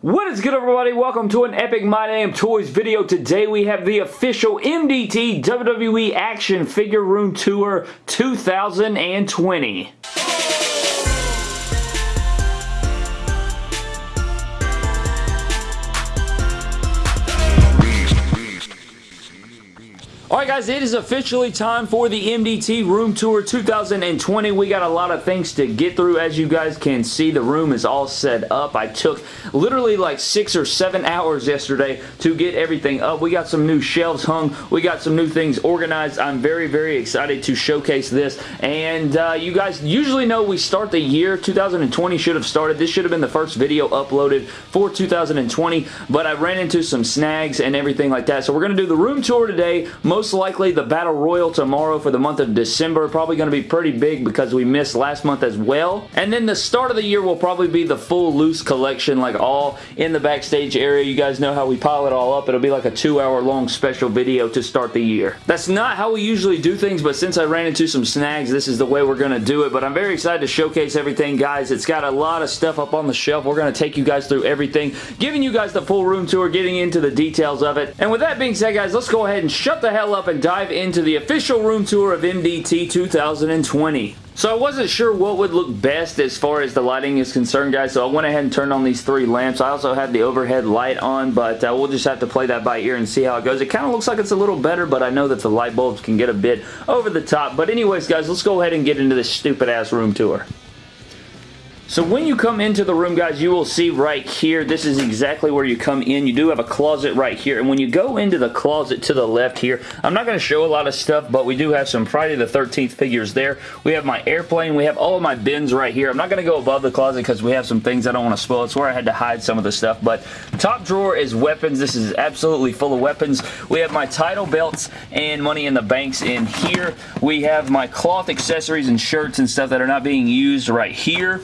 What is good everybody? Welcome to an Epic My Damn Toys video. Today we have the official MDT WWE Action Figure Room Tour 2020. Alright guys, it is officially time for the MDT Room Tour 2020. We got a lot of things to get through. As you guys can see, the room is all set up. I took literally like six or seven hours yesterday to get everything up. We got some new shelves hung. We got some new things organized. I'm very, very excited to showcase this. And uh, you guys usually know we start the year. 2020 should have started. This should have been the first video uploaded for 2020, but I ran into some snags and everything like that. So we're going to do the room tour today. Most most likely the Battle Royal tomorrow for the month of December. Probably going to be pretty big because we missed last month as well. And then the start of the year will probably be the full loose collection, like all in the backstage area. You guys know how we pile it all up. It'll be like a two hour long special video to start the year. That's not how we usually do things, but since I ran into some snags, this is the way we're going to do it. But I'm very excited to showcase everything, guys. It's got a lot of stuff up on the shelf. We're going to take you guys through everything, giving you guys the full room tour, getting into the details of it. And with that being said, guys, let's go ahead and shut the hell hell up and dive into the official room tour of MDT 2020. So I wasn't sure what would look best as far as the lighting is concerned, guys, so I went ahead and turned on these three lamps. I also had the overhead light on, but uh, we'll just have to play that by ear and see how it goes. It kind of looks like it's a little better, but I know that the light bulbs can get a bit over the top. But anyways, guys, let's go ahead and get into this stupid-ass room tour. So when you come into the room, guys, you will see right here, this is exactly where you come in. You do have a closet right here, and when you go into the closet to the left here, I'm not going to show a lot of stuff, but we do have some Friday the 13th figures there. We have my airplane. We have all of my bins right here. I'm not going to go above the closet because we have some things I don't want to spoil. It's where I had to hide some of the stuff, but top drawer is weapons. This is absolutely full of weapons. We have my title belts and money in the banks in here. We have my cloth accessories and shirts and stuff that are not being used right here.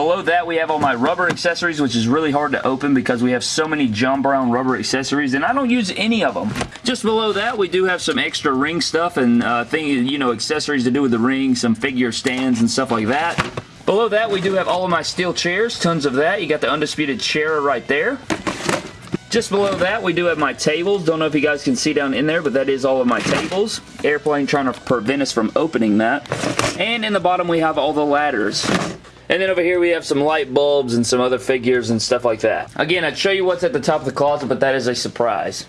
Below that, we have all my rubber accessories, which is really hard to open because we have so many John Brown rubber accessories, and I don't use any of them. Just below that, we do have some extra ring stuff and uh, thing, you know, accessories to do with the ring, some figure stands and stuff like that. Below that, we do have all of my steel chairs, tons of that. You got the Undisputed Chair right there. Just below that, we do have my tables. Don't know if you guys can see down in there, but that is all of my tables. Airplane trying to prevent us from opening that. And in the bottom, we have all the ladders. And then over here we have some light bulbs and some other figures and stuff like that. Again, I'd show you what's at the top of the closet, but that is a surprise.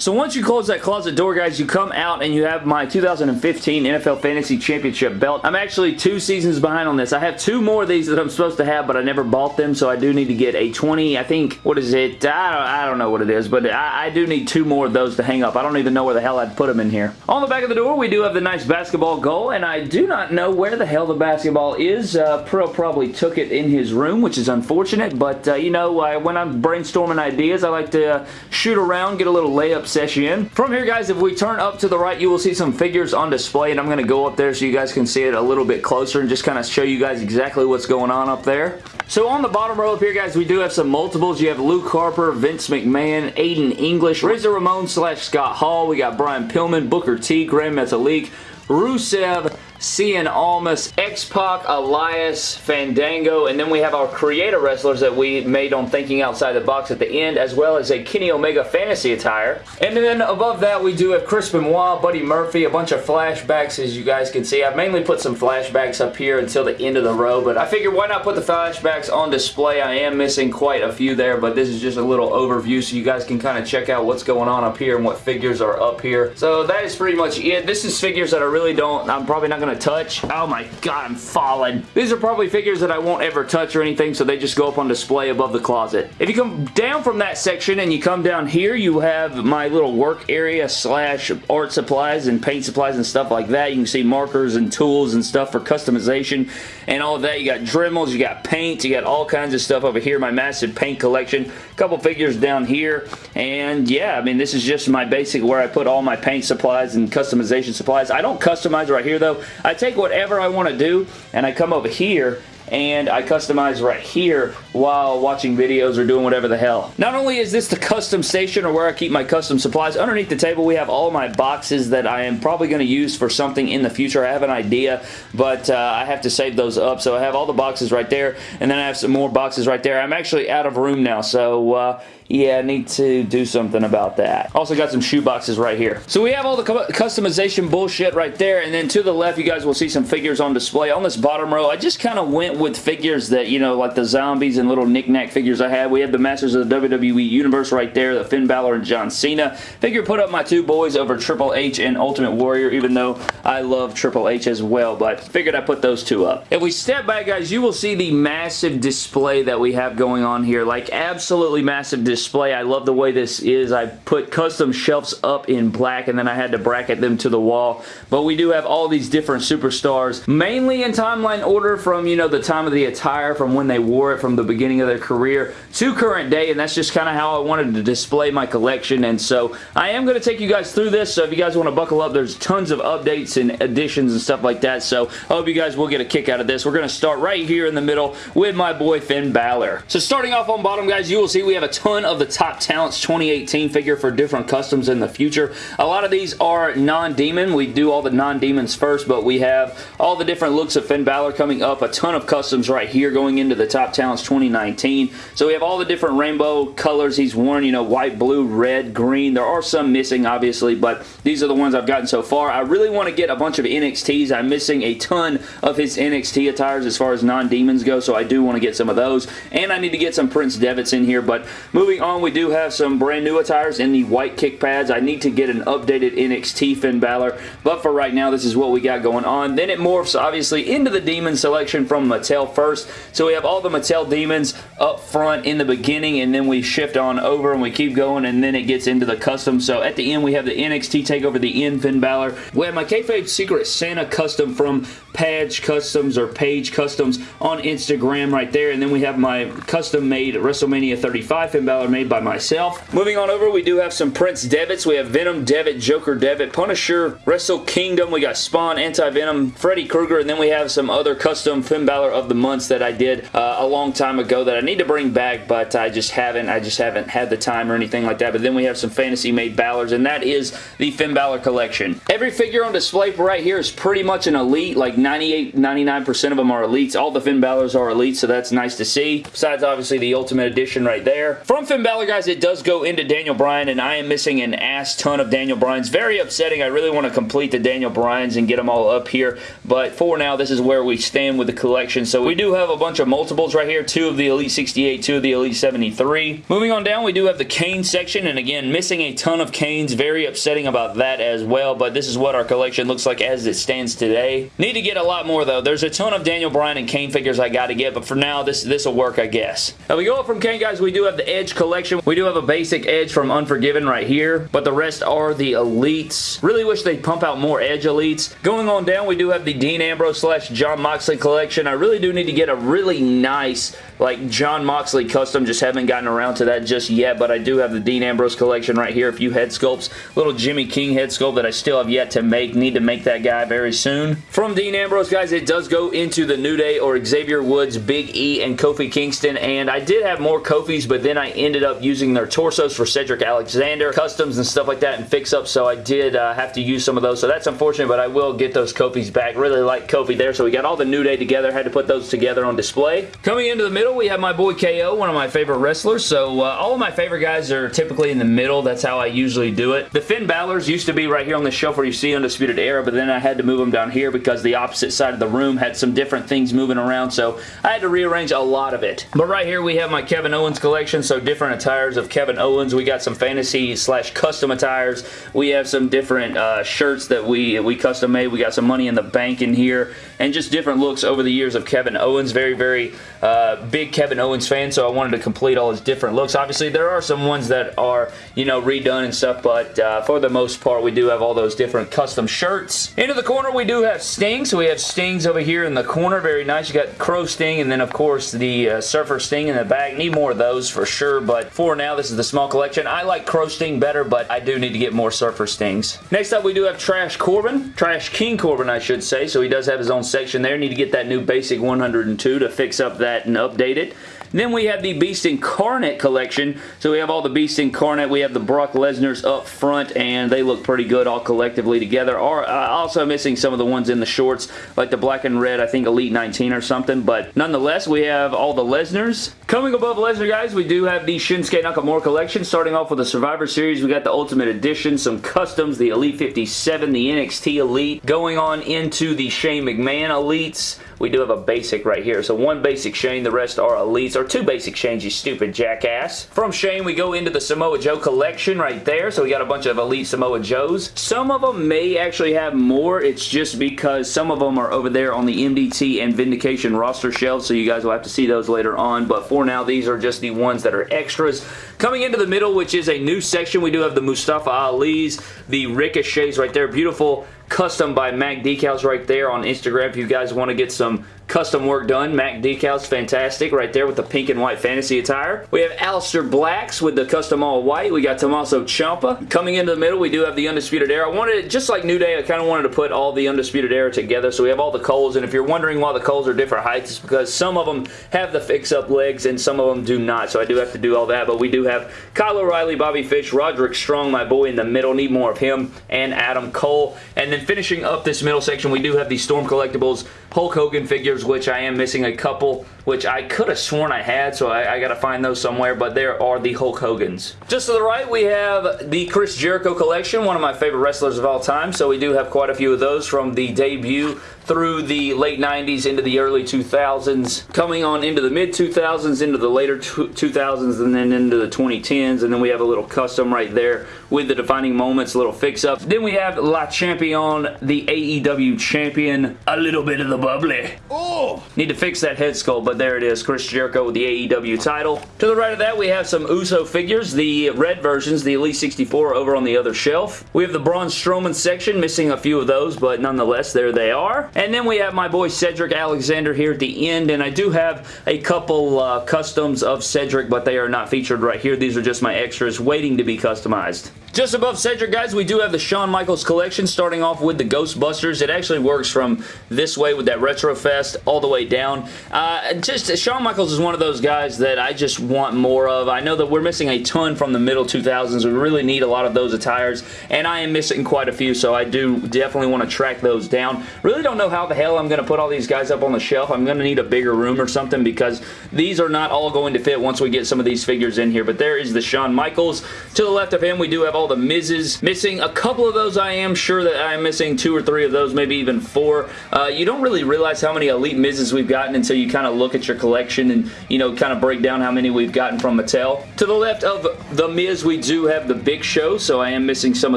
So once you close that closet door, guys, you come out and you have my 2015 NFL Fantasy Championship belt. I'm actually two seasons behind on this. I have two more of these that I'm supposed to have, but I never bought them, so I do need to get a 20. I think, what is it? I don't, I don't know what it is, but I, I, do need two more of those to hang up. I don't even know where the hell I'd put them in here. On the back of the door, we do have the nice basketball goal, and I do not know where the hell the basketball is. Uh, Pro probably took it in his room, which is unfortunate, but, uh, you know, uh, when I'm brainstorming ideas, I like to uh, shoot around, get a little layup session. From here, guys, if we turn up to the right, you will see some figures on display, and I'm going to go up there so you guys can see it a little bit closer and just kind of show you guys exactly what's going on up there. So on the bottom row up here, guys, we do have some multiples. You have Luke Harper, Vince McMahon, Aiden English, Razor Ramon slash Scott Hall. We got Brian Pillman, Booker T, Gran Metalik, Rusev, Cien Almas, X-Pac, Elias, Fandango, and then we have our creator wrestlers that we made on Thinking Outside the Box at the end, as well as a Kenny Omega fantasy attire. And then above that, we do have Chris Benoit, Buddy Murphy, a bunch of flashbacks, as you guys can see. I've mainly put some flashbacks up here until the end of the row, but I figured why not put the flashbacks on display? I am missing quite a few there, but this is just a little overview so you guys can kind of check out what's going on up here and what figures are up here. So that is pretty much it. This is figures that I really don't, I'm probably not going to touch. Oh my god, I'm falling. These are probably figures that I won't ever touch or anything, so they just go up on display above the closet. If you come down from that section and you come down here, you have my little work area slash art supplies and paint supplies and stuff like that. You can see markers and tools and stuff for customization and all of that. You got Dremels, you got paint, you got all kinds of stuff over here. My massive paint collection. Couple figures down here. And yeah, I mean, this is just my basic where I put all my paint supplies and customization supplies. I don't customize right here though. I take whatever I want to do and I come over here and I customize right here while watching videos or doing whatever the hell. Not only is this the custom station or where I keep my custom supplies, underneath the table we have all my boxes that I am probably going to use for something in the future. I have an idea, but uh, I have to save those up. So I have all the boxes right there, and then I have some more boxes right there. I'm actually out of room now, so uh, yeah, I need to do something about that. Also got some shoe boxes right here. So we have all the customization bullshit right there, and then to the left, you guys will see some figures on display. On this bottom row, I just kind of went with figures that, you know, like the zombies and little knickknack figures I had. We have the Masters of the WWE Universe right there, the Finn Balor and John Cena. Figure put up my two boys over Triple H and Ultimate Warrior, even though I love Triple H as well, but figured I put those two up. If we step back, guys, you will see the massive display that we have going on here. Like, absolutely massive display display. I love the way this is. I put custom shelves up in black and then I had to bracket them to the wall. But we do have all these different superstars, mainly in timeline order from, you know, the time of the attire, from when they wore it, from the beginning of their career to current day. And that's just kind of how I wanted to display my collection. And so I am going to take you guys through this. So if you guys want to buckle up, there's tons of updates and additions and stuff like that. So I hope you guys will get a kick out of this. We're going to start right here in the middle with my boy Finn Balor. So starting off on bottom, guys, you will see we have a ton of the top talents 2018 figure for different customs in the future. A lot of these are non-demon. We do all the non-demons first, but we have all the different looks of Finn Balor coming up. A ton of customs right here going into the top talents 2019. So we have all the different rainbow colors he's worn, you know, white, blue, red, green. There are some missing, obviously, but these are the ones I've gotten so far. I really want to get a bunch of NXTs. I'm missing a ton of his NXT attires as far as non-demons go, so I do want to get some of those. And I need to get some Prince Devitts in here, but moving on, we do have some brand new attires in the white kick pads. I need to get an updated NXT Finn Balor, but for right now, this is what we got going on. Then it morphs, obviously, into the Demon selection from Mattel first. So we have all the Mattel Demons up front in the beginning, and then we shift on over, and we keep going, and then it gets into the custom. So at the end, we have the NXT Takeover, the End Finn Balor. We have my Kayfabe Secret Santa custom from Page Customs or Page Customs on Instagram right there, and then we have my custom-made WrestleMania 35 Finn Balor made by myself. Moving on over, we do have some Prince Devitts. We have Venom Devitt, Joker Devitt, Punisher, Wrestle Kingdom. We got Spawn, Anti-Venom, Freddy Krueger, and then we have some other custom Finn Balor of the months that I did uh, a long time ago that I need to bring back, but I just haven't. I just haven't had the time or anything like that. But then we have some fantasy-made Balors, and that is the Finn Balor collection. Every figure on display right here is pretty much an elite. Like 98, 99% of them are elites. All the Finn Balors are elites, so that's nice to see. Besides, obviously, the Ultimate Edition right there. From Finn Balor, guys, it does go into Daniel Bryan, and I am missing an ass ton of Daniel Bryans. Very upsetting. I really want to complete the Daniel Bryans and get them all up here, but for now, this is where we stand with the collection. So we do have a bunch of multiples right here. Two of the Elite 68, two of the Elite 73. Moving on down, we do have the Kane section, and again, missing a ton of Kanes. Very upsetting about that as well, but this is what our collection looks like as it stands today. Need to get a lot more, though. There's a ton of Daniel Bryan and Kane figures I got to get, but for now, this this will work, I guess. Now, we go up from Kane, guys. We do have the Edge collection. We do have a basic Edge from Unforgiven right here, but the rest are the Elites. Really wish they'd pump out more Edge Elites. Going on down, we do have the Dean Ambrose slash Jon Moxley collection. I really do need to get a really nice like Jon Moxley custom. Just haven't gotten around to that just yet, but I do have the Dean Ambrose collection right here. A few head sculpts. Little Jimmy King head sculpt that I still have yet to make. Need to make that guy very soon. From Dean Ambrose, guys, it does go into the New Day or Xavier Woods, Big E, and Kofi Kingston, and I did have more Kofis, but then I ended up using their torsos for Cedric Alexander, customs and stuff like that, and fix-ups, so I did uh, have to use some of those, so that's unfortunate, but I will get those Kofis back. Really like Kofi there, so we got all the New Day together, had to put those together on display. Coming into the middle, we have my boy KO, one of my favorite wrestlers, so uh, all of my favorite guys are typically in the middle. That's how I usually do it. The Finn Balor's used to be right here on the shelf where you see Undisputed Era, but then I had to move them down here because the opposite side of the room had some different things moving around, so I had to rearrange a lot of it. But right here we have my Kevin Owens collection, so different attires of Kevin Owens. We got some fantasy slash custom attires. We have some different uh, shirts that we, we custom made. We got some money in the bank in here and just different looks over the years of Kevin Owens. Very, very uh, big Kevin Owens fan, so I wanted to complete all his different looks. Obviously, there are some ones that are, you know, redone and stuff, but uh, for the most part, we do have all those different custom shirts. Into the corner, we do have Sting, so we have Stings over here in the corner. Very nice. You got Crow Sting, and then, of course, the uh, Surfer Sting in the back. Need more of those for sure, but for now, this is the small collection. I like Crow Sting better, but I do need to get more Surfer Stings. Next up, we do have Trash Corbin. Trash King Corbin, I should say, so he does have his own section there. Need to get that new basic 102 to fix up that and update it. Then we have the Beast Incarnate collection. So we have all the Beast Incarnate. We have the Brock Lesnar's up front, and they look pretty good all collectively together. Are uh, also missing some of the ones in the shorts, like the black and red, I think Elite 19 or something. But nonetheless, we have all the Lesnar's. Coming above Lesnar, guys, we do have the Shinsuke Nakamura collection. Starting off with the Survivor Series, we got the Ultimate Edition, some customs, the Elite 57, the NXT Elite. Going on into the Shane McMahon Elites we do have a basic right here. So one basic Shane, the rest are elites, or two basic Shanes, you stupid jackass. From Shane, we go into the Samoa Joe collection right there. So we got a bunch of elite Samoa Joes. Some of them may actually have more. It's just because some of them are over there on the MDT and Vindication roster shelves, so you guys will have to see those later on. But for now, these are just the ones that are extras. Coming into the middle, which is a new section, we do have the Mustafa Ali's, the Ricochets right there. Beautiful custom by Mac Decals right there on Instagram if you guys want to get some custom work done. Mac Decals, fantastic right there with the pink and white fantasy attire. We have Aleister Blacks with the custom all white. We got Tommaso Ciampa. Coming into the middle, we do have the Undisputed Era. I wanted, just like New Day, I kind of wanted to put all the Undisputed Era together. So we have all the Coles, and if you're wondering why the Coles are different heights, it's because some of them have the fix-up legs and some of them do not. So I do have to do all that, but we do have Kyle O'Reilly, Bobby Fish, Roderick Strong, my boy in the middle. Need more of him, and Adam Cole. And then finishing up this middle section, we do have the Storm Collectibles Hulk Hogan figures, which I am missing a couple, which I could have sworn I had, so I, I got to find those somewhere, but there are the Hulk Hogans. Just to the right, we have the Chris Jericho collection, one of my favorite wrestlers of all time, so we do have quite a few of those from the debut through the late 90s into the early 2000s, coming on into the mid 2000s, into the later 2000s, and then into the 2010s, and then we have a little custom right there with the defining moments, little fix-up. Then we have Le Champion, the AEW champion, a little bit of the bubbly. Oh! Need to fix that head sculpt, there it is, Chris Jericho with the AEW title. To the right of that, we have some Uso figures, the red versions, the Elite 64 over on the other shelf. We have the Braun Strowman section, missing a few of those, but nonetheless, there they are. And then we have my boy Cedric Alexander here at the end, and I do have a couple uh, customs of Cedric, but they are not featured right here. These are just my extras waiting to be customized. Just above Cedric, guys, we do have the Shawn Michaels collection, starting off with the Ghostbusters. It actually works from this way with that Retrofest all the way down. Uh, just Shawn Michaels is one of those guys that I just want more of. I know that we're missing a ton from the middle 2000s. We really need a lot of those attires, and I am missing quite a few, so I do definitely want to track those down. Really don't know how the hell I'm going to put all these guys up on the shelf. I'm going to need a bigger room or something because these are not all going to fit once we get some of these figures in here, but there is the Shawn Michaels. To the left of him, we do have all the Miz's. Missing a couple of those, I am sure that I'm missing two or three of those, maybe even four. Uh, you don't really realize how many Elite Miz's we've gotten until you kind of look at your collection and, you know, kind of break down how many we've gotten from Mattel. To the left of the Miz, we do have the Big Show, so I am missing some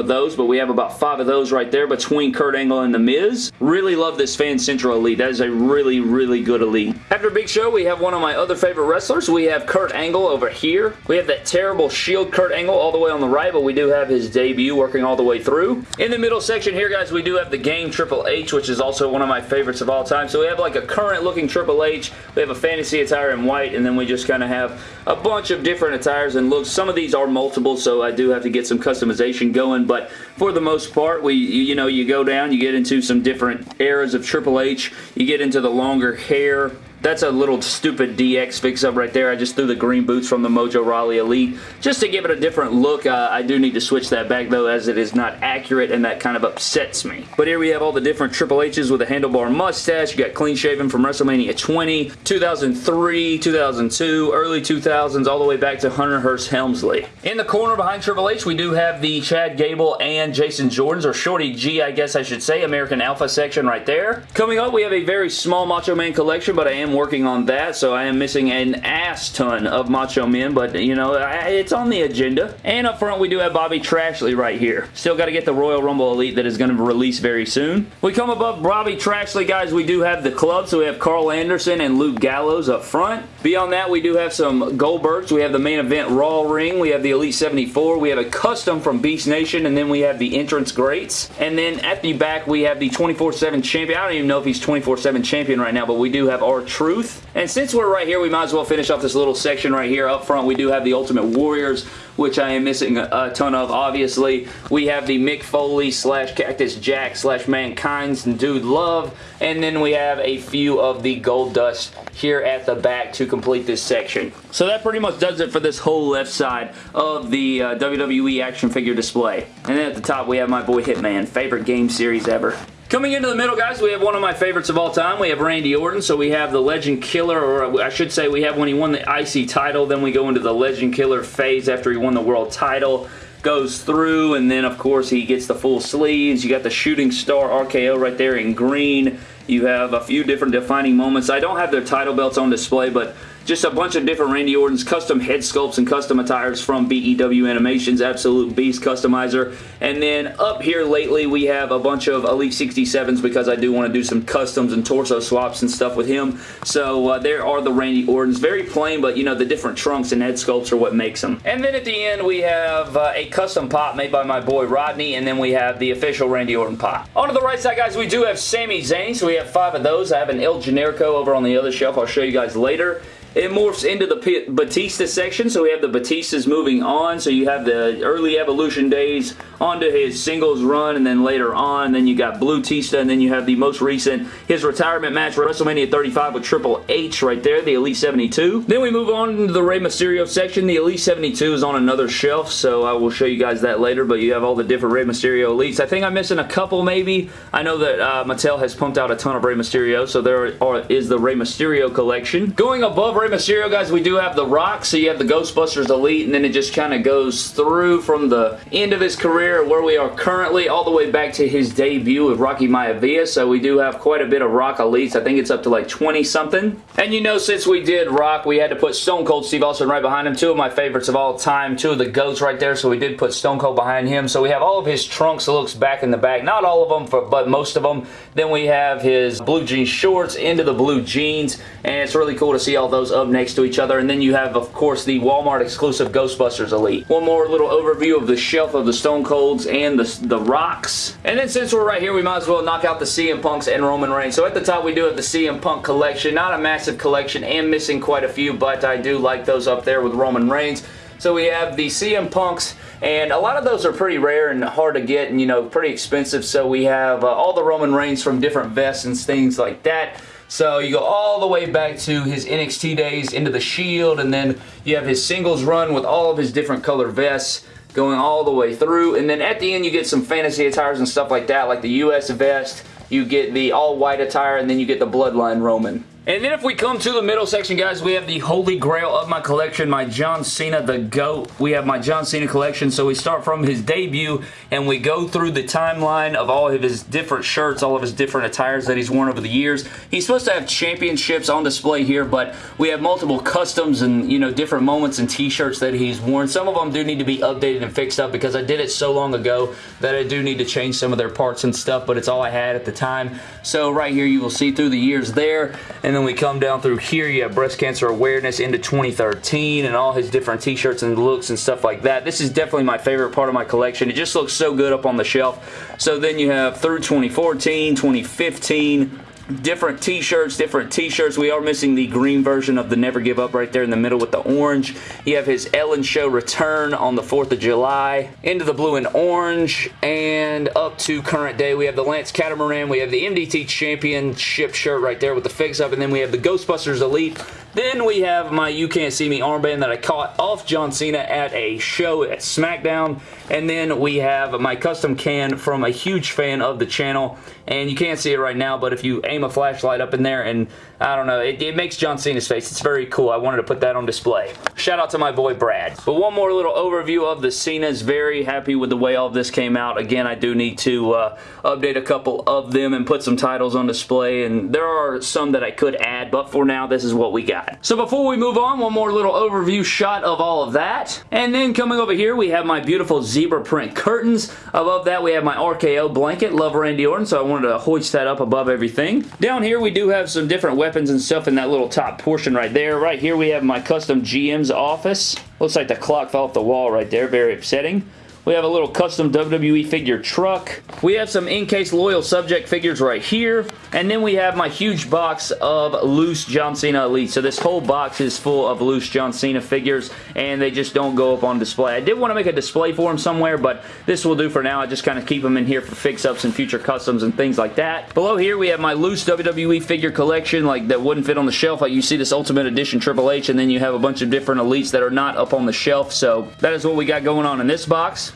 of those, but we have about five of those right there between Kurt Angle and the Miz. Really love this Fan Central Elite. That is a really, really good Elite. After Big Show, we have one of my other favorite wrestlers. We have Kurt Angle over here. We have that terrible Shield Kurt Angle all the way on the right, but we do have his debut working all the way through. In the middle section here, guys, we do have the game Triple H, which is also one of my favorites of all time. So we have like a current looking Triple H, we have a fantasy attire in white, and then we just kind of have a bunch of different attires and looks. Some of these are multiple, so I do have to get some customization going, but for the most part, we you know, you go down, you get into some different eras of Triple H, you get into the longer hair, that's a little stupid DX fix-up right there. I just threw the green boots from the Mojo Rawley Elite just to give it a different look. Uh, I do need to switch that back though as it is not accurate and that kind of upsets me. But here we have all the different Triple H's with a handlebar mustache. You got clean shaven from WrestleMania 20, 2003, 2002, early 2000s, all the way back to Hunter Hearst Helmsley. In the corner behind Triple H, we do have the Chad Gable and Jason Jordans, or Shorty G, I guess I should say, American Alpha section right there. Coming up, we have a very small Macho Man collection, but I am working on that, so I am missing an ass ton of Macho Men, but, you know, it's on the agenda. And up front, we do have Bobby Trashley right here. Still got to get the Royal Rumble Elite that is going to release very soon. We come above Bobby Trashley, guys. We do have the club, so we have Karl Anderson and Luke Gallows up front. Beyond that, we do have some Goldbergs. We have the main event Raw ring. We have the Elite 74. We have a custom from Beast Nation, and then we have the entrance greats. And then at the back, we have the 24-7 champion. I don't even know if he's 24-7 champion right now, but we do have our R-Truth. And since we're right here, we might as well finish off this little section right here. Up front, we do have the Ultimate Warriors, which I am missing a, a ton of, obviously. We have the Mick Foley slash Cactus Jack slash Mankind's Dude Love. And then we have a few of the Gold Dust here at the back to complete this section. So that pretty much does it for this whole left side of the uh, WWE action figure display. And then at the top, we have my boy Hitman. Favorite game series ever. Coming into the middle, guys, we have one of my favorites of all time. We have Randy Orton, so we have the Legend Killer, or I should say we have when he won the IC title, then we go into the Legend Killer phase after he won the world title goes through and then of course he gets the full sleeves. You got the shooting star RKO right there in green. You have a few different defining moments. I don't have their title belts on display but just a bunch of different Randy Orton's custom head sculpts and custom attires from BEW Animations, Absolute Beast Customizer. And then up here lately, we have a bunch of Elite 67s because I do want to do some customs and torso swaps and stuff with him. So uh, there are the Randy Ortons. Very plain, but you know, the different trunks and head sculpts are what makes them. And then at the end, we have uh, a custom pop made by my boy Rodney, and then we have the official Randy Orton pop. On to the right side, guys, we do have Sami Zayn, so we have five of those. I have an El Generico over on the other shelf. I'll show you guys later. It morphs into the Batista section, so we have the Batistas moving on. So you have the early Evolution days onto his singles run, and then later on, then you got Blue Tista, and then you have the most recent, his retirement match WrestleMania 35 with Triple H right there, the Elite 72. Then we move on to the Rey Mysterio section. The Elite 72 is on another shelf, so I will show you guys that later, but you have all the different Rey Mysterio Elites. I think I'm missing a couple maybe. I know that uh, Mattel has pumped out a ton of Rey Mysterio, so there are, is the Rey Mysterio collection. Going above Rey Mysterio, guys, we do have the Rock, so you have the Ghostbusters Elite, and then it just kind of goes through from the end of his career, where we are currently, all the way back to his debut with Rocky Maivia, so we do have quite a bit of Rock Elites. I think it's up to like 20-something. And you know, since we did Rock, we had to put Stone Cold Steve Austin right behind him. Two of my favorites of all time, two of the GOATs right there, so we did put Stone Cold behind him. So we have all of his trunks looks back in the back. Not all of them, for, but most of them. Then we have his blue jean shorts into the blue jeans, and it's really cool to see all those up next to each other. And then you have, of course, the Walmart exclusive Ghostbusters Elite. One more little overview of the shelf of the Stone Colds and the, the Rocks. And then since we're right here, we might as well knock out the CM Punks and Roman Reigns. So at the top, we do have the CM Punk collection. Not a massive collection and missing quite a few, but I do like those up there with Roman Reigns. So we have the CM Punks, and a lot of those are pretty rare and hard to get and, you know, pretty expensive. So we have uh, all the Roman Reigns from different vests and things like that. So you go all the way back to his NXT days into the Shield, and then you have his singles run with all of his different color vests going all the way through. And then at the end, you get some fantasy attires and stuff like that, like the US vest. You get the all-white attire, and then you get the Bloodline Roman. And then if we come to the middle section, guys, we have the holy grail of my collection, my John Cena the GOAT. We have my John Cena collection, so we start from his debut, and we go through the timeline of all of his different shirts, all of his different attires that he's worn over the years. He's supposed to have championships on display here, but we have multiple customs and, you know, different moments and t-shirts that he's worn. Some of them do need to be updated and fixed up because I did it so long ago that I do need to change some of their parts and stuff, but it's all I had at the time. So right here, you will see through the years there, and and then we come down through here. You have breast cancer awareness into 2013 and all his different t-shirts and looks and stuff like that. This is definitely my favorite part of my collection. It just looks so good up on the shelf. So then you have through 2014, 2015, different t-shirts, different t-shirts. We are missing the green version of the Never Give Up right there in the middle with the orange. You have his Ellen Show return on the 4th of July. Into the blue and orange. And up to current day, we have the Lance Catamaran. We have the MDT Championship shirt right there with the fix up. And then we have the Ghostbusters Elite then we have my You Can't See Me armband that I caught off John Cena at a show at SmackDown. And then we have my custom can from a huge fan of the channel. And you can't see it right now, but if you aim a flashlight up in there and I don't know, it, it makes John Cena's face. It's very cool. I wanted to put that on display. Shout out to my boy Brad. But one more little overview of the Cenas. Very happy with the way all of this came out. Again, I do need to uh, update a couple of them and put some titles on display. And there are some that I could add, but for now, this is what we got. So before we move on, one more little overview shot of all of that. And then coming over here, we have my beautiful zebra print curtains. Above that, we have my RKO blanket. Love Randy Orton, so I wanted to hoist that up above everything. Down here, we do have some different weapons and stuff in that little top portion right there. Right here, we have my custom GM's office. Looks like the clock fell off the wall right there. Very upsetting. We have a little custom WWE figure truck. We have some in-case loyal subject figures right here. And then we have my huge box of loose John Cena Elite. So this whole box is full of loose John Cena figures, and they just don't go up on display. I did want to make a display for them somewhere, but this will do for now. I just kind of keep them in here for fix-ups and future customs and things like that. Below here, we have my loose WWE figure collection, like that wouldn't fit on the shelf. Like you see this Ultimate Edition Triple H, and then you have a bunch of different Elites that are not up on the shelf. So that is what we got going on in this box.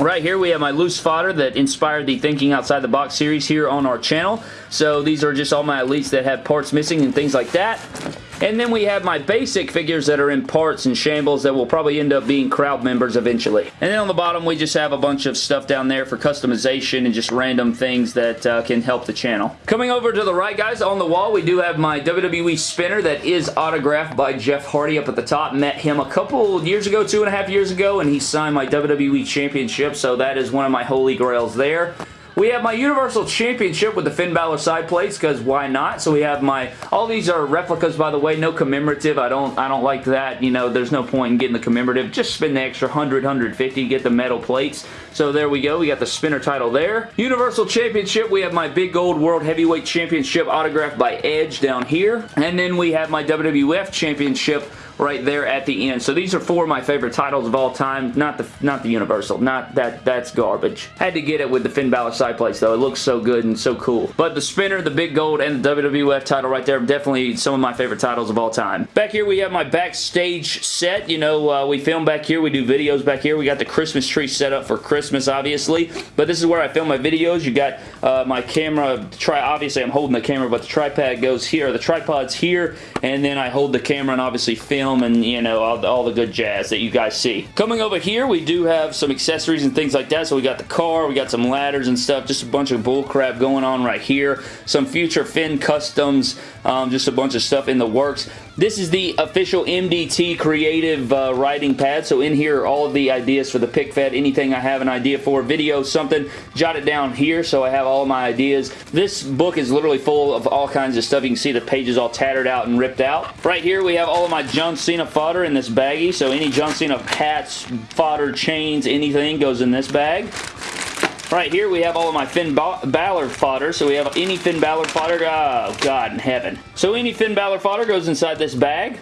Right here we have my loose fodder that inspired the Thinking Outside the Box series here on our channel. So these are just all my elites that have parts missing and things like that. And then we have my basic figures that are in parts and shambles that will probably end up being crowd members eventually. And then on the bottom, we just have a bunch of stuff down there for customization and just random things that uh, can help the channel. Coming over to the right, guys, on the wall, we do have my WWE spinner that is autographed by Jeff Hardy up at the top. Met him a couple years ago, two and a half years ago, and he signed my WWE Championship, so that is one of my holy grails there. We have my Universal Championship with the Finn Balor side plates because why not? So we have my all these are replicas by the way, no commemorative. I don't I don't like that. You know, there's no point in getting the commemorative. Just spend the extra 100 150 get the metal plates. So there we go. We got the spinner title there. Universal Championship, we have my big gold World Heavyweight Championship autographed by Edge down here. And then we have my WWF Championship right there at the end. So these are four of my favorite titles of all time. Not the not the Universal. Not that that's garbage. Had to get it with the Finn Balor side plates though. It looks so good and so cool. But the spinner, the big gold, and the WWF title right there, definitely some of my favorite titles of all time. Back here we have my backstage set. You know, uh, we film back here. We do videos back here. We got the Christmas tree set up for Christmas, obviously. But this is where I film my videos. You got uh, my camera. Try Obviously, I'm holding the camera, but the tripod goes here. The tripod's here, and then I hold the camera and obviously film film and, you know, all, all the good jazz that you guys see. Coming over here, we do have some accessories and things like that. So we got the car, we got some ladders and stuff, just a bunch of bullcrap going on right here. Some future Finn customs, um, just a bunch of stuff in the works. This is the official MDT creative uh, writing pad. So in here are all of the ideas for the pick fed. Anything I have an idea for, video, something, jot it down here so I have all my ideas. This book is literally full of all kinds of stuff. You can see the pages all tattered out and ripped out. Right here we have all of my John Cena fodder in this baggie. So any John Cena hats, fodder, chains, anything goes in this bag. Right here we have all of my Finn Balor fodder. So we have any Finn Balor fodder. Oh, God in heaven. So any Finn Balor fodder goes inside this bag.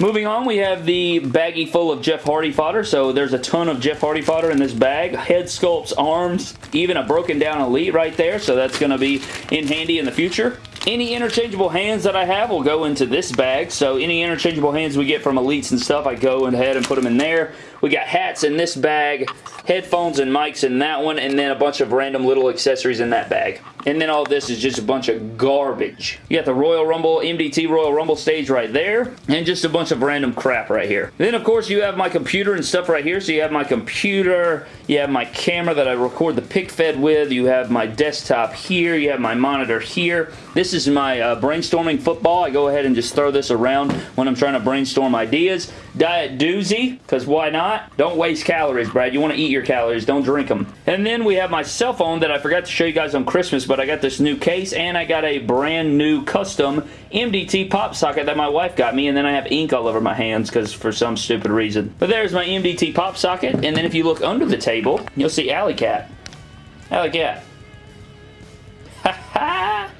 Moving on, we have the baggie full of Jeff Hardy fodder. So there's a ton of Jeff Hardy fodder in this bag. Head sculpts, arms, even a broken down Elite right there. So that's going to be in handy in the future. Any interchangeable hands that I have will go into this bag. So any interchangeable hands we get from Elites and stuff, I go ahead and put them in there. We got hats in this bag, headphones and mics in that one, and then a bunch of random little accessories in that bag. And then all this is just a bunch of garbage. You got the Royal Rumble, MDT Royal Rumble stage right there, and just a bunch of random crap right here. Then, of course, you have my computer and stuff right here. So you have my computer, you have my camera that I record the pick fed with, you have my desktop here, you have my monitor here. This is my uh, brainstorming football. I go ahead and just throw this around when I'm trying to brainstorm ideas. Diet Doozy, because why not? Don't waste calories, Brad. You want to eat your calories. Don't drink them. And then we have my cell phone that I forgot to show you guys on Christmas, but I got this new case, and I got a brand new custom MDT pop socket that my wife got me, and then I have ink all over my hands because for some stupid reason. But there's my MDT pop socket, and then if you look under the table, you'll see Alley Cat. Alley Cat.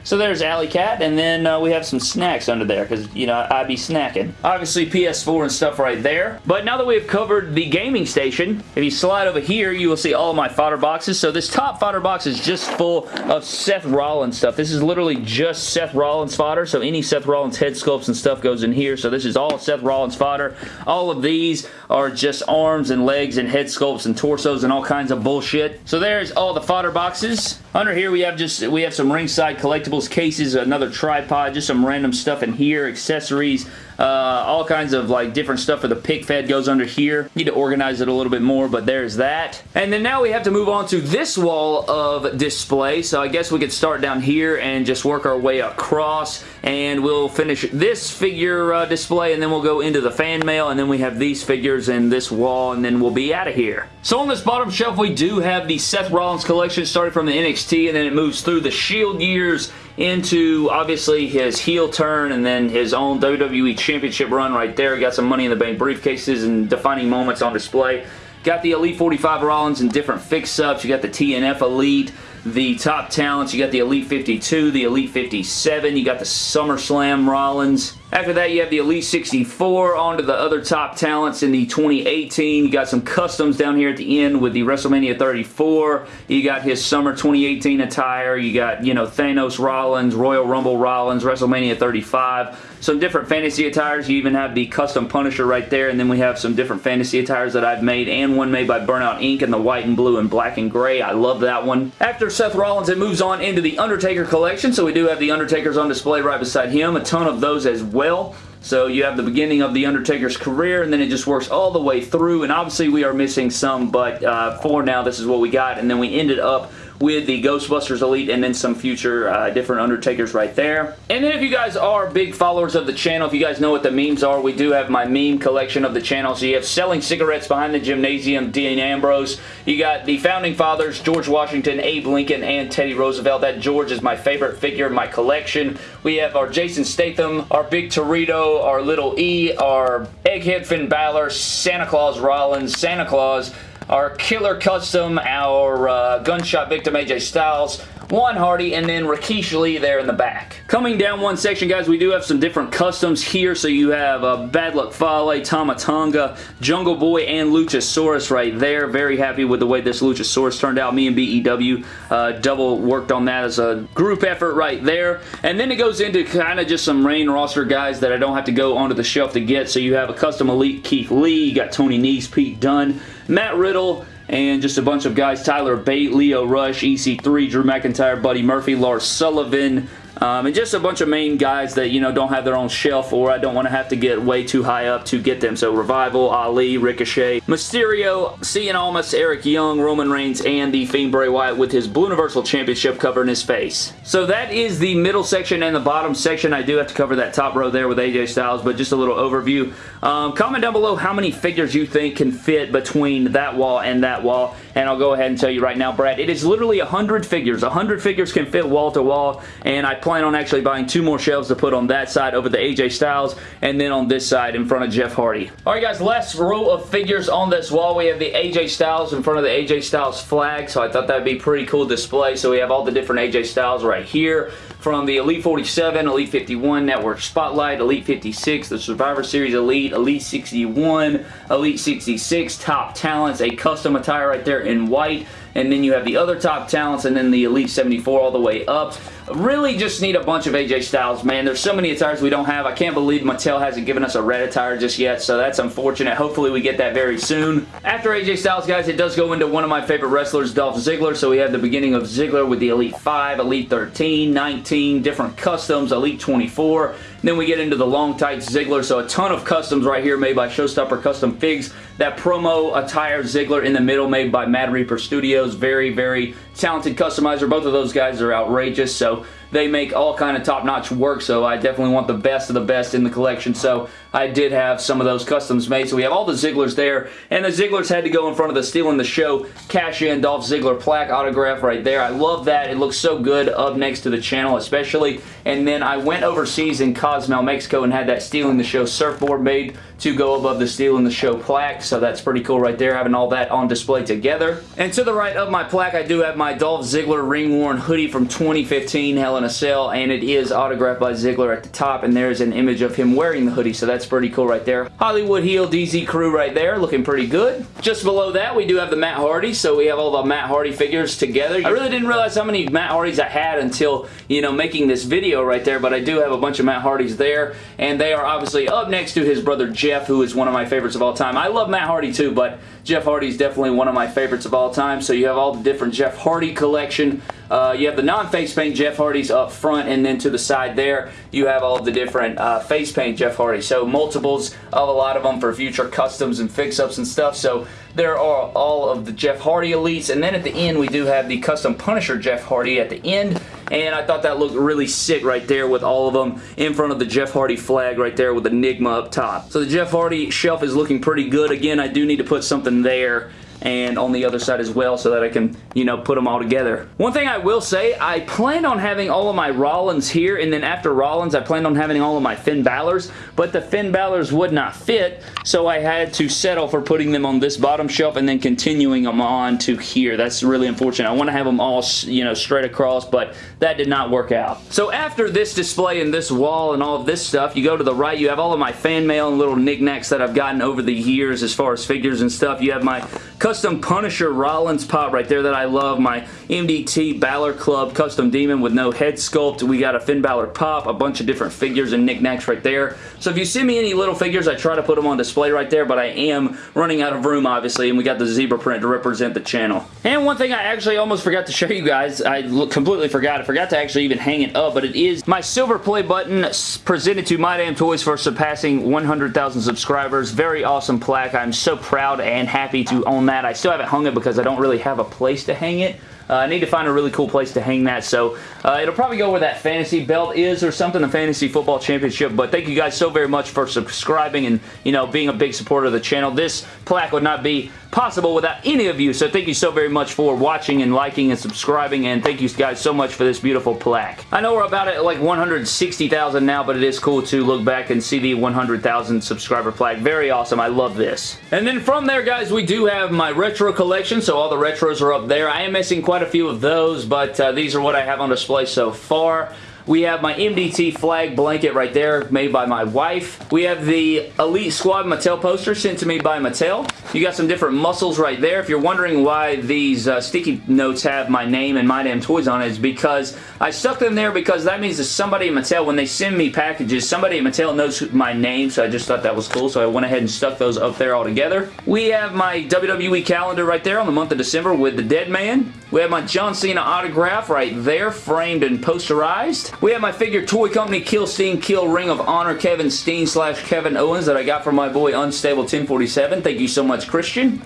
So there's Alley Cat, and then uh, we have some snacks under there, because, you know, I be snacking. Obviously, PS4 and stuff right there. But now that we've covered the gaming station, if you slide over here, you will see all of my fodder boxes. So this top fodder box is just full of Seth Rollins stuff. This is literally just Seth Rollins fodder, so any Seth Rollins head sculpts and stuff goes in here. So this is all Seth Rollins fodder. All of these are just arms and legs and head sculpts and torsos and all kinds of bullshit. So there's all the fodder boxes. Under here, we have just, we have some ringside collectibles cases, another tripod, just some random stuff in here, accessories, uh, all kinds of like different stuff for the pick fed goes under here. Need to organize it a little bit more, but there's that. And then now we have to move on to this wall of display. So I guess we could start down here and just work our way across and we'll finish this figure uh, display and then we'll go into the fan mail and then we have these figures in this wall and then we'll be out of here. So on this bottom shelf we do have the Seth Rollins collection starting from the NXT and then it moves through the Shield years into obviously his heel turn and then his own WWE Championship run right there. He Got some Money in the Bank briefcases and defining moments on display. Got the Elite 45 Rollins in different fix-ups. You got the TNF Elite, the top talents. You got the Elite 52, the Elite 57. You got the SummerSlam Rollins. After that, you have the Elite 64 onto the other top talents in the 2018. You got some customs down here at the end with the WrestleMania 34. You got his Summer 2018 attire. You got, you know, Thanos Rollins, Royal Rumble Rollins, WrestleMania 35. Some different fantasy attires. You even have the custom Punisher right there. And then we have some different fantasy attires that I've made and one made by Burnout Inc. in the white and blue and black and gray. I love that one. After Seth Rollins, it moves on into the Undertaker collection. So we do have the Undertakers on display right beside him. A ton of those as well well. So you have the beginning of The Undertaker's career, and then it just works all the way through, and obviously we are missing some, but uh, for now, this is what we got, and then we ended up with the Ghostbusters Elite and then some future uh, different Undertakers right there. And then if you guys are big followers of the channel, if you guys know what the memes are, we do have my meme collection of the channel. So you have Selling Cigarettes Behind the Gymnasium, Dean Ambrose. You got the Founding Fathers, George Washington, Abe Lincoln, and Teddy Roosevelt. That George is my favorite figure in my collection. We have our Jason Statham, our Big Torito, our Little E, our Egghead Finn Balor, Santa Claus Rollins, Santa Claus, our Killer Custom, our uh, Gunshot Victim AJ Styles, Juan Hardy, and then Rikishi Lee there in the back. Coming down one section, guys, we do have some different customs here. So you have uh, Bad Luck Fale, Tama Tonga, Jungle Boy, and Luchasaurus right there. Very happy with the way this Luchasaurus turned out. Me and BEW uh, double worked on that as a group effort right there. And then it goes into kind of just some rain roster guys that I don't have to go onto the shelf to get. So you have a custom Elite Keith Lee, you got Tony Nese, Pete Dunne, Matt Riddle, and just a bunch of guys, Tyler Bate, Lio Rush, EC3, Drew McIntyre, Buddy Murphy, Lars Sullivan, um, and just a bunch of main guys that, you know, don't have their own shelf or I don't want to have to get way too high up to get them. So Revival, Ali, Ricochet, Mysterio, Cien Almas, Eric Young, Roman Reigns, and the Fiend Bray Wyatt with his Blue Universal Championship covering his face. So that is the middle section and the bottom section. I do have to cover that top row there with AJ Styles, but just a little overview. Um, comment down below how many figures you think can fit between that wall and that wall, and I'll go ahead and tell you right now, Brad, it is literally 100 figures. 100 figures can fit wall to wall, and I plan on actually buying two more shelves to put on that side over the AJ Styles and then on this side in front of Jeff Hardy. Alright guys, last row of figures on this wall. We have the AJ Styles in front of the AJ Styles flag, so I thought that would be pretty cool display. So we have all the different AJ Styles right here from the Elite 47, Elite 51, Network Spotlight, Elite 56, the Survivor Series Elite, Elite 61, Elite 66, Top Talents, a custom attire right there in white, and then you have the other top talents and then the Elite 74 all the way up. Really just need a bunch of AJ Styles, man. There's so many attires we don't have. I can't believe Mattel hasn't given us a red attire just yet, so that's unfortunate. Hopefully we get that very soon. After AJ Styles, guys, it does go into one of my favorite wrestlers, Dolph Ziggler. So we have the beginning of Ziggler with the Elite 5, Elite 13, 19, different customs, Elite 24. Then we get into the long tights Ziggler, so a ton of customs right here made by Showstopper Custom Figs. That promo attire Ziggler in the middle made by Mad Reaper Studios. Very, very talented customizer. Both of those guys are outrageous, so they make all kind of top-notch work, so I definitely want the best of the best in the collection. So I did have some of those customs made. So we have all the Zigglers there, and the Zigglers had to go in front of the Steal in the Show cash-in Dolph Ziggler plaque autograph right there. I love that. It looks so good up next to the channel, especially. And then I went overseas in Cozumel, Mexico, and had that Steal in the Show surfboard made to go above the Steal in the Show plaque, so that's pretty cool right there, having all that on display together. And to the right of my plaque, I do have my Dolph Ziggler ring-worn hoodie from 2015 Hell in a Cell, and it is autographed by Ziggler at the top, and there's an image of him wearing the hoodie, so that's pretty cool right there. Hollywood Heel DZ crew right there, looking pretty good. Just below that, we do have the Matt Hardy, so we have all the Matt Hardy figures together. I really didn't realize how many Matt Hardys I had until, you know, making this video right there, but I do have a bunch of Matt Hardys there, and they are obviously up next to his brother Jeff, who is one of my favorites of all time. I love Matt Hardy too, but Jeff Hardy is definitely one of my favorites of all time, so you have all the different Jeff Hardy collection. Uh, you have the non-face paint Jeff Hardys up front, and then to the side there, you have all the different uh, face paint Jeff Hardy. So multiples of a lot of them for future customs and fix-ups and stuff. So there are all of the Jeff Hardy Elites, and then at the end, we do have the custom Punisher Jeff Hardy at the end, and I thought that looked really sick right there with all of them in front of the Jeff Hardy flag right there with Enigma up top. So the Jeff Hardy shelf is looking pretty good. Again, I do need to put something there and on the other side as well so that I can, you know, put them all together. One thing I will say, I planned on having all of my Rollins here, and then after Rollins, I planned on having all of my Finn Balor's, but the Finn Balor's would not fit, so I had to settle for putting them on this bottom shelf and then continuing them on to here. That's really unfortunate. I want to have them all, you know, straight across, but that did not work out. So after this display and this wall and all of this stuff, you go to the right, you have all of my fan mail and little knickknacks that I've gotten over the years as far as figures and stuff. You have my custom Punisher Rollins pop right there that I love, my MDT Balor Club custom demon with no head sculpt. We got a Finn Balor pop, a bunch of different figures and knickknacks right there. So if you send me any little figures, I try to put them on display right there, but I am running out of room, obviously, and we got the zebra print to represent the channel. And one thing I actually almost forgot to show you guys, I completely forgot. I forgot to actually even hang it up, but it is my silver play button presented to My Damn Toys for surpassing 100,000 subscribers. Very awesome plaque. I'm so proud and happy to own that. I still haven't hung it because I don't really have a place to hang it. Uh, I need to find a really cool place to hang that, so uh, it'll probably go where that fantasy belt is or something, the Fantasy Football Championship, but thank you guys so very much for subscribing and, you know, being a big supporter of the channel. This plaque would not be possible without any of you, so thank you so very much for watching and liking and subscribing, and thank you guys so much for this beautiful plaque. I know we're about at like 160,000 now, but it is cool to look back and see the 100,000 subscriber plaque. Very awesome. I love this. And then from there, guys, we do have my retro collection, so all the retros are up there. I am missing quite a few of those, but uh, these are what I have on display so far. We have my MDT flag blanket right there made by my wife. We have the Elite Squad Mattel poster sent to me by Mattel. You got some different muscles right there. If you're wondering why these uh, sticky notes have my name and My Damn Toys on it, it's because I stuck them there because that means that somebody at Mattel, when they send me packages, somebody at Mattel knows my name, so I just thought that was cool, so I went ahead and stuck those up there all together. We have my WWE calendar right there on the month of December with the Dead Man. We have my John Cena autograph right there, framed and posterized. We have my figure toy company Kill Steen Kill Ring of Honor Kevin Steen slash Kevin Owens that I got from my boy Unstable 1047. Thank you so much, Christian.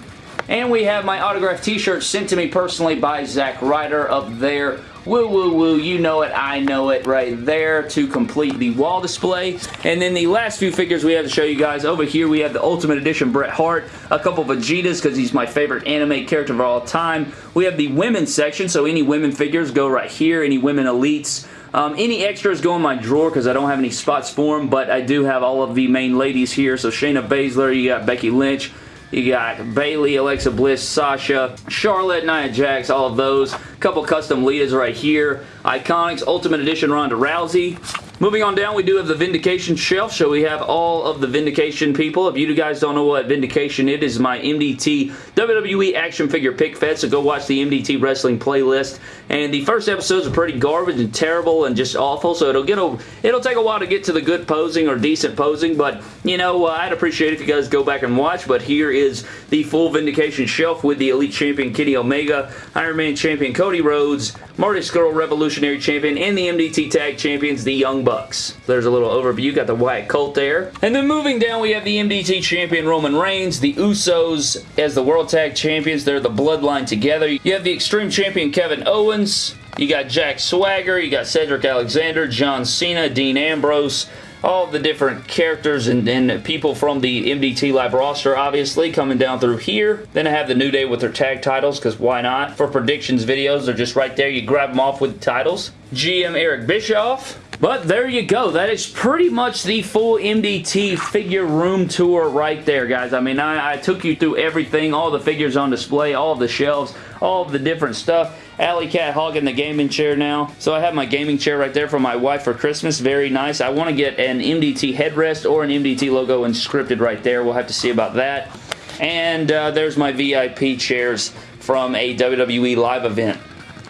And we have my autographed t-shirt sent to me personally by Zack Ryder up there Woo, woo, woo. You know it. I know it right there to complete the wall display. And then the last few figures we have to show you guys. Over here, we have the Ultimate Edition Bret Hart. A couple Vegetas because he's my favorite anime character of all time. We have the women's section, so any women figures go right here. Any women elites. Um, any extras go in my drawer because I don't have any spots for them, but I do have all of the main ladies here. So Shayna Baszler, you got Becky Lynch, you got Bayley, Alexa Bliss, Sasha, Charlotte, Nia Jax, all of those. A Couple custom Litas right here. Iconics, Ultimate Edition Ronda Rousey. Moving on down, we do have the Vindication shelf, so we have all of the Vindication people. If you guys don't know what Vindication it is, my MDT WWE action figure pick fed, so go watch the MDT wrestling playlist. And the first episodes are pretty garbage and terrible and just awful, so it'll get a, it'll take a while to get to the good posing or decent posing, but, you know, uh, I'd appreciate if you guys go back and watch, but here is the full Vindication shelf with the Elite Champion Kenny Omega, Iron Man Champion Cody Rhodes, Marty Scurll Revolutionary Champion, and the MDT Tag Champions, the Young Bucks. There's a little overview. You got the Wyatt Colt there. And then moving down, we have the MDT Champion Roman Reigns, the Usos as the World Tag Champions. They're the Bloodline together. You have the Extreme Champion Kevin Owens. You got Jack Swagger. You got Cedric Alexander, John Cena, Dean Ambrose, all the different characters and, and, people from the MDT Live roster, obviously, coming down through here. Then I have the New Day with their tag titles, because why not? For predictions videos, they're just right there. You grab them off with the titles. GM Eric Bischoff. But there you go. That is pretty much the full MDT figure room tour right there, guys. I mean, I, I took you through everything, all the figures on display, all the shelves, all the different stuff. Alley Cat hogging the gaming chair now. So I have my gaming chair right there for my wife for Christmas. Very nice. I want to get an MDT headrest or an MDT logo inscripted right there. We'll have to see about that. And uh, there's my VIP chairs from a WWE live event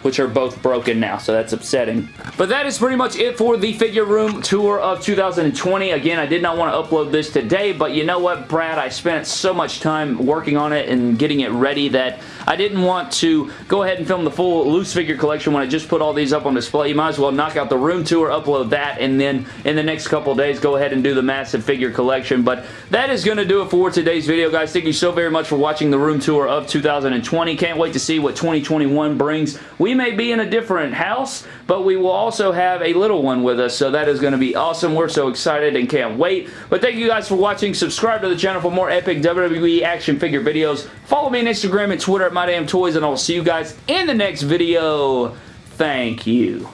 which are both broken now, so that's upsetting. But that is pretty much it for the figure room tour of 2020. Again, I did not want to upload this today, but you know what, Brad? I spent so much time working on it and getting it ready that I didn't want to go ahead and film the full loose figure collection when I just put all these up on display. You might as well knock out the room tour, upload that, and then in the next couple days, go ahead and do the massive figure collection. But that is going to do it for today's video, guys. Thank you so very much for watching the room tour of 2020. Can't wait to see what 2021 brings. We We may be in a different house, but we will also have a little one with us, so that is going to be awesome. We're so excited and can't wait. But thank you guys for watching. Subscribe to the channel for more epic WWE action figure videos. Follow me on Instagram and Twitter at MyDamnToys, and I will see you guys in the next video. Thank you.